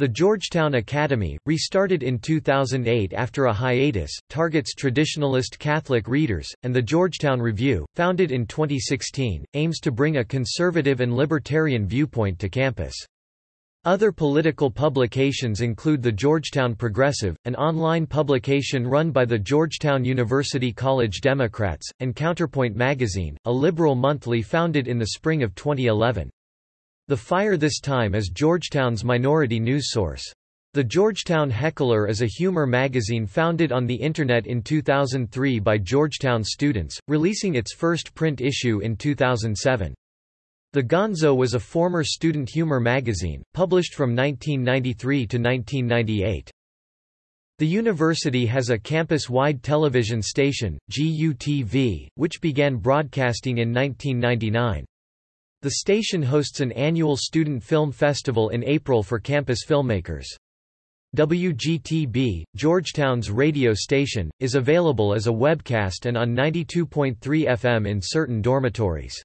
The Georgetown Academy, restarted in 2008 after a hiatus, targets traditionalist Catholic readers, and the Georgetown Review, founded in 2016, aims to bring a conservative and libertarian viewpoint to campus. Other political publications include the Georgetown Progressive, an online publication run by the Georgetown University College Democrats, and Counterpoint Magazine, a liberal monthly founded in the spring of 2011. The Fire this time is Georgetown's minority news source. The Georgetown Heckler is a humor magazine founded on the Internet in 2003 by Georgetown students, releasing its first print issue in 2007. The Gonzo was a former student humor magazine, published from 1993 to 1998. The university has a campus-wide television station, GUTV, which began broadcasting in 1999. The station hosts an annual student film festival in April for campus filmmakers. WGTB, Georgetown's radio station, is available as a webcast and on 92.3 FM in certain dormitories.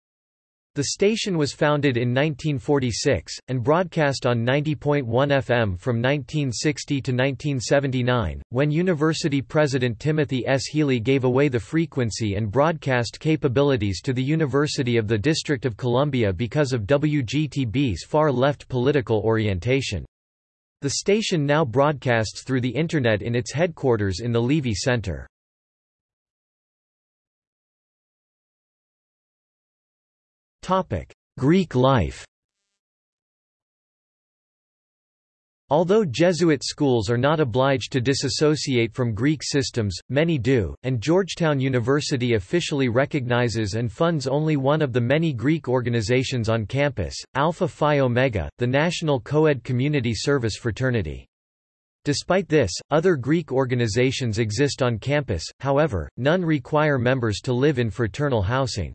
The station was founded in 1946, and broadcast on 90.1 FM from 1960 to 1979, when university president Timothy S. Healy gave away the frequency and broadcast capabilities to the University of the District of Columbia because of WGTB's far-left political orientation. The station now broadcasts through the Internet in its headquarters in the Leavey Center. Greek life Although Jesuit schools are not obliged to disassociate from Greek systems, many do, and Georgetown University officially recognizes and funds only one of the many Greek organizations on campus, Alpha Phi Omega, the National Coed Community Service Fraternity. Despite this, other Greek organizations exist on campus, however, none require members to live in fraternal housing.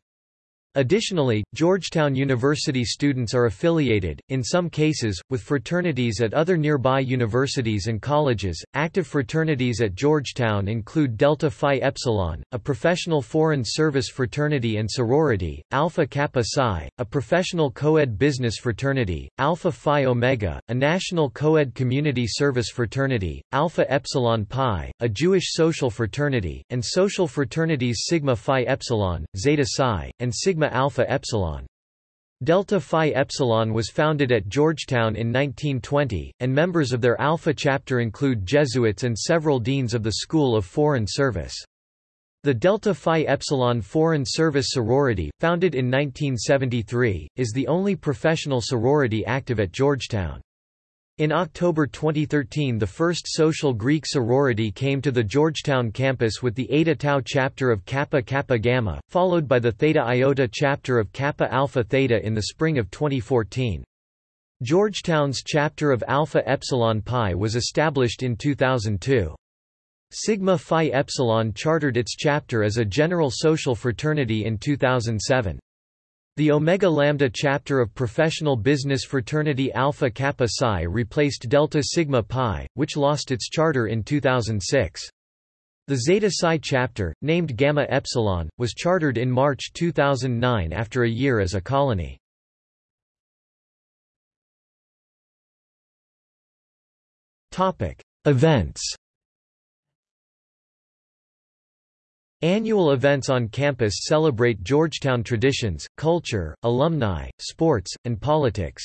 Additionally, Georgetown University students are affiliated, in some cases, with fraternities at other nearby universities and colleges. Active fraternities at Georgetown include Delta Phi Epsilon, a professional foreign service fraternity and sorority, Alpha Kappa Psi, a professional co-ed business fraternity, Alpha Phi Omega, a national co-ed community service fraternity, Alpha Epsilon Pi, a Jewish social fraternity, and social fraternities Sigma Phi Epsilon, Zeta Psi, and Sigma Alpha Epsilon. Delta Phi Epsilon was founded at Georgetown in 1920, and members of their Alpha chapter include Jesuits and several deans of the School of Foreign Service. The Delta Phi Epsilon Foreign Service Sorority, founded in 1973, is the only professional sorority active at Georgetown. In October 2013 the first social Greek sorority came to the Georgetown campus with the Eta Tau chapter of Kappa Kappa Gamma, followed by the Theta Iota chapter of Kappa Alpha Theta in the spring of 2014. Georgetown's chapter of Alpha Epsilon Pi was established in 2002. Sigma Phi Epsilon chartered its chapter as a general social fraternity in 2007. The Omega Lambda chapter of professional business fraternity Alpha Kappa Psi replaced Delta Sigma Pi, which lost its charter in 2006. The Zeta Psi chapter, named Gamma Epsilon, was chartered in March 2009 after a year as a colony. Events Annual events on campus celebrate Georgetown traditions, culture, alumni, sports, and politics.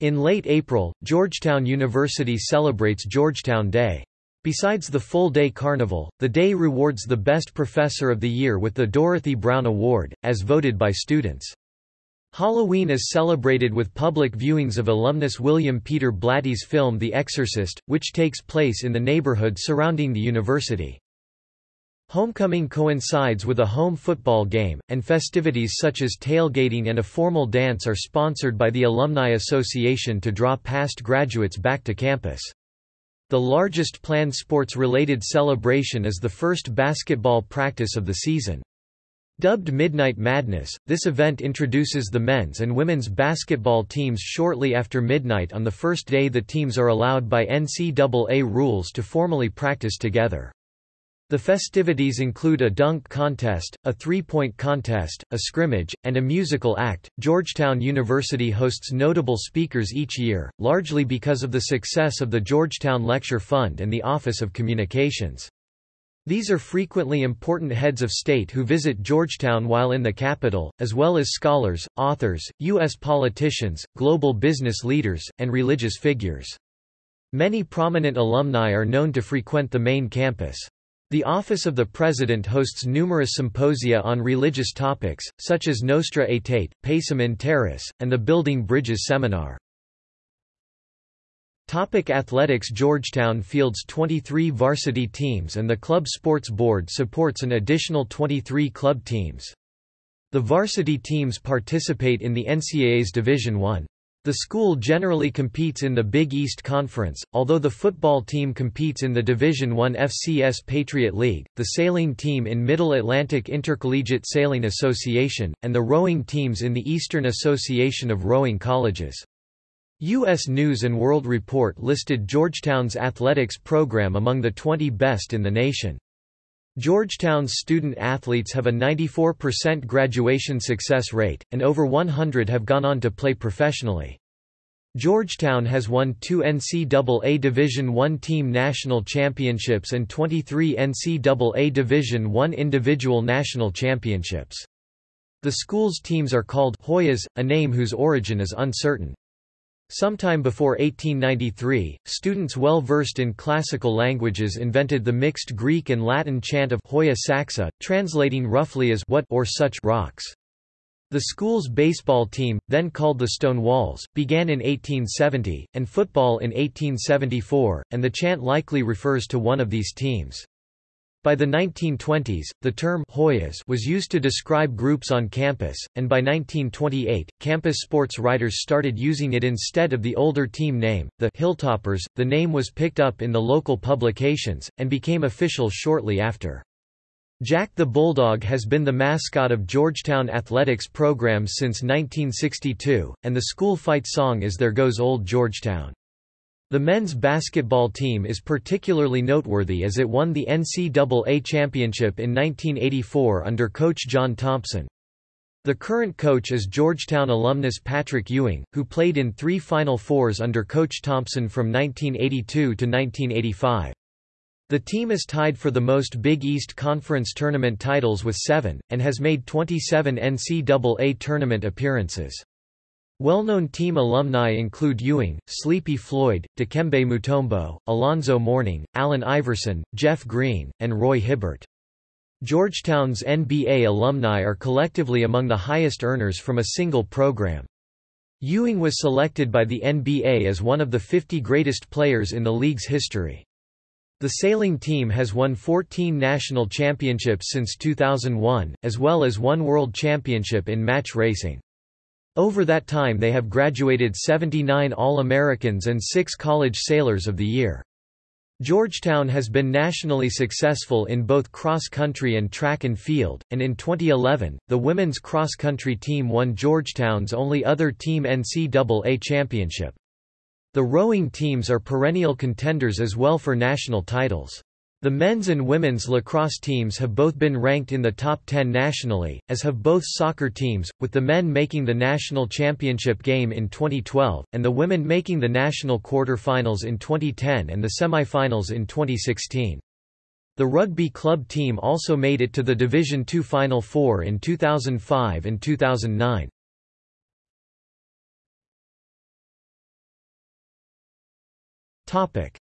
In late April, Georgetown University celebrates Georgetown Day. Besides the full-day carnival, the day rewards the best professor of the year with the Dorothy Brown Award, as voted by students. Halloween is celebrated with public viewings of alumnus William Peter Blatty's film The Exorcist, which takes place in the neighborhood surrounding the university. Homecoming coincides with a home football game, and festivities such as tailgating and a formal dance are sponsored by the Alumni Association to draw past graduates back to campus. The largest planned sports-related celebration is the first basketball practice of the season. Dubbed Midnight Madness, this event introduces the men's and women's basketball teams shortly after midnight on the first day the teams are allowed by NCAA rules to formally practice together. The festivities include a dunk contest, a three-point contest, a scrimmage, and a musical act. Georgetown University hosts notable speakers each year, largely because of the success of the Georgetown Lecture Fund and the Office of Communications. These are frequently important heads of state who visit Georgetown while in the capital, as well as scholars, authors, U.S. politicians, global business leaders, and religious figures. Many prominent alumni are known to frequent the main campus. The Office of the President hosts numerous symposia on religious topics, such as Nostra Aetate, Pacem in Terris, and the Building Bridges Seminar. Topic athletics Georgetown fields 23 varsity teams and the club sports board supports an additional 23 club teams. The varsity teams participate in the NCAA's Division I. The school generally competes in the Big East Conference, although the football team competes in the Division I FCS Patriot League, the sailing team in Middle Atlantic Intercollegiate Sailing Association, and the rowing teams in the Eastern Association of Rowing Colleges. U.S. News & World Report listed Georgetown's athletics program among the 20 best in the nation. Georgetown's student athletes have a 94% graduation success rate, and over 100 have gone on to play professionally. Georgetown has won two NCAA Division I team national championships and 23 NCAA Division I individual national championships. The school's teams are called Hoyas, a name whose origin is uncertain. Sometime before 1893, students well versed in classical languages invented the mixed Greek and Latin chant of Hoya Saxa, translating roughly as what or such rocks. The school's baseball team, then called the Stone Walls, began in 1870, and football in 1874, and the chant likely refers to one of these teams. By the 1920s, the term Hoyas was used to describe groups on campus, and by 1928, campus sports writers started using it instead of the older team name, the Hilltoppers. The name was picked up in the local publications, and became official shortly after. Jack the Bulldog has been the mascot of Georgetown athletics programs since 1962, and the school fight song is There Goes Old Georgetown. The men's basketball team is particularly noteworthy as it won the NCAA championship in 1984 under coach John Thompson. The current coach is Georgetown alumnus Patrick Ewing, who played in three Final Fours under Coach Thompson from 1982 to 1985. The team is tied for the most Big East Conference tournament titles with seven, and has made 27 NCAA tournament appearances. Well-known team alumni include Ewing, Sleepy Floyd, Dikembe Mutombo, Alonzo Mourning, Allen Iverson, Jeff Green, and Roy Hibbert. Georgetown's NBA alumni are collectively among the highest earners from a single program. Ewing was selected by the NBA as one of the 50 greatest players in the league's history. The sailing team has won 14 national championships since 2001, as well as one world championship in match racing. Over that time they have graduated 79 All-Americans and 6 College Sailors of the Year. Georgetown has been nationally successful in both cross-country and track and field, and in 2011, the women's cross-country team won Georgetown's only other team NCAA championship. The rowing teams are perennial contenders as well for national titles. The men's and women's lacrosse teams have both been ranked in the top 10 nationally, as have both soccer teams, with the men making the national championship game in 2012, and the women making the national quarter-finals in 2010 and the semi-finals in 2016. The rugby club team also made it to the Division II Final Four in 2005 and 2009.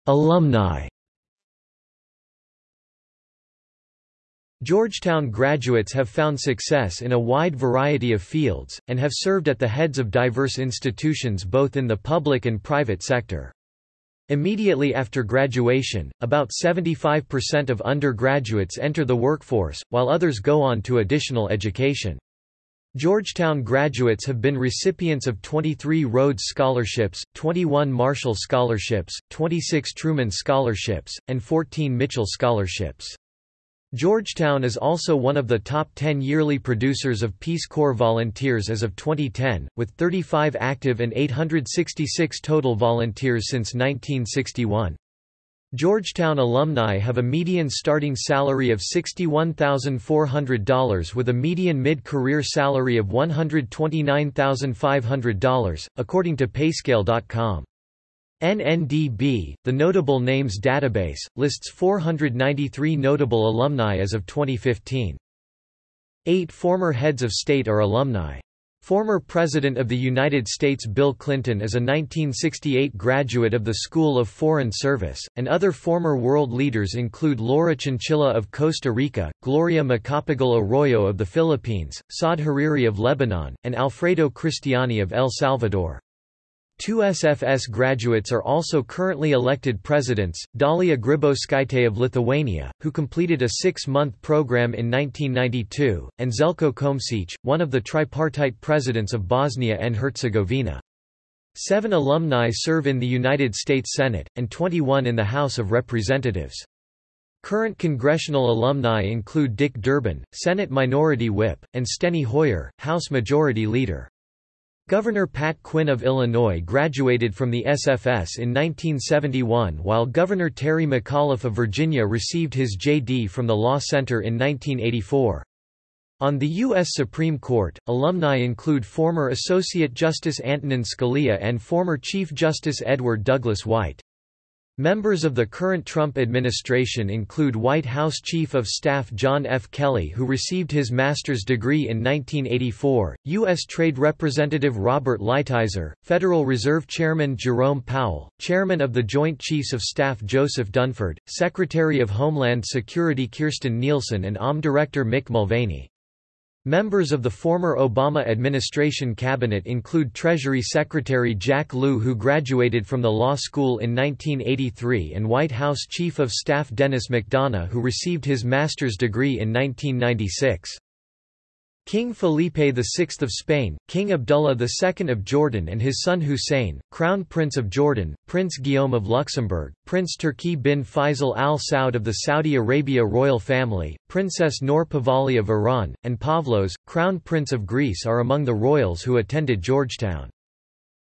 Alumni Georgetown graduates have found success in a wide variety of fields, and have served at the heads of diverse institutions both in the public and private sector. Immediately after graduation, about 75% of undergraduates enter the workforce, while others go on to additional education. Georgetown graduates have been recipients of 23 Rhodes Scholarships, 21 Marshall Scholarships, 26 Truman Scholarships, and 14 Mitchell Scholarships. Georgetown is also one of the top 10 yearly producers of Peace Corps volunteers as of 2010, with 35 active and 866 total volunteers since 1961. Georgetown alumni have a median starting salary of $61,400 with a median mid-career salary of $129,500, according to Payscale.com. NNDB, the Notable Names Database, lists 493 notable alumni as of 2015. Eight former heads of state are alumni. Former President of the United States Bill Clinton is a 1968 graduate of the School of Foreign Service, and other former world leaders include Laura Chinchilla of Costa Rica, Gloria Macapagal Arroyo of the Philippines, Saad Hariri of Lebanon, and Alfredo Cristiani of El Salvador. Two SFS graduates are also currently elected presidents, Dalia Grybauskaitė of Lithuania, who completed a six-month program in 1992, and Željko Komšić, one of the tripartite presidents of Bosnia and Herzegovina. Seven alumni serve in the United States Senate, and 21 in the House of Representatives. Current congressional alumni include Dick Durbin, Senate Minority Whip, and Steny Hoyer, House Majority Leader. Governor Pat Quinn of Illinois graduated from the SFS in 1971 while Governor Terry McAuliffe of Virginia received his J.D. from the Law Center in 1984. On the U.S. Supreme Court, alumni include former Associate Justice Antonin Scalia and former Chief Justice Edward Douglas White. Members of the current Trump administration include White House Chief of Staff John F. Kelly who received his master's degree in 1984, U.S. Trade Representative Robert Lighthizer, Federal Reserve Chairman Jerome Powell, Chairman of the Joint Chiefs of Staff Joseph Dunford, Secretary of Homeland Security Kirstjen Nielsen and OM Director Mick Mulvaney. Members of the former Obama administration cabinet include Treasury Secretary Jack Lew who graduated from the law school in 1983 and White House Chief of Staff Denis McDonough who received his master's degree in 1996. King Felipe VI of Spain, King Abdullah II of Jordan and his son Hussein, Crown Prince of Jordan, Prince Guillaume of Luxembourg, Prince Turki bin Faisal al Saud of the Saudi Arabia royal family, Princess Noor Pahlavi of Iran, and Pavlos, Crown Prince of Greece are among the royals who attended Georgetown.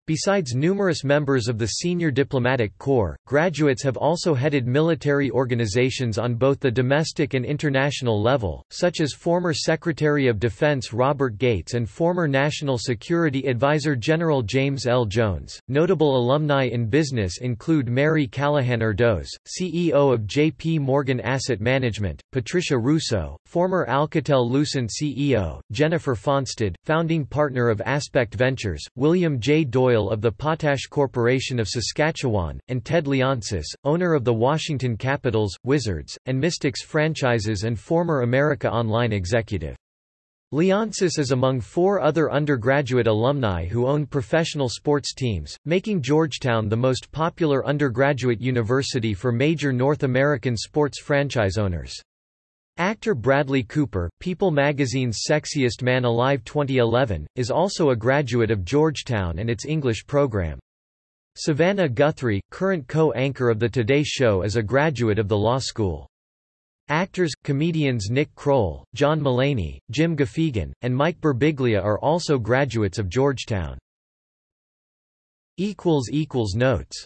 Besides numerous members of the senior diplomatic corps, graduates have also headed military organizations on both the domestic and international level, such as former Secretary of Defense Robert Gates and former National Security Advisor General James L. Jones. Notable alumni in business include Mary Callahan Erdoes, CEO of J.P. Morgan Asset Management, Patricia Russo, former Alcatel-Lucent CEO, Jennifer Fonstad, founding partner of Aspect Ventures, William J. Doyle of the Potash Corporation of Saskatchewan, and Ted Leonsis, owner of the Washington Capitals, Wizards, and Mystics franchises and former America Online executive. Leonsis is among four other undergraduate alumni who own professional sports teams, making Georgetown the most popular undergraduate university for major North American sports franchise owners. Actor Bradley Cooper, People magazine's Sexiest Man Alive 2011, is also a graduate of Georgetown and its English program. Savannah Guthrie, current co-anchor of The Today Show is a graduate of the law school. Actors, comedians Nick Kroll, John Mulaney, Jim Gaffigan, and Mike Birbiglia are also graduates of Georgetown. Notes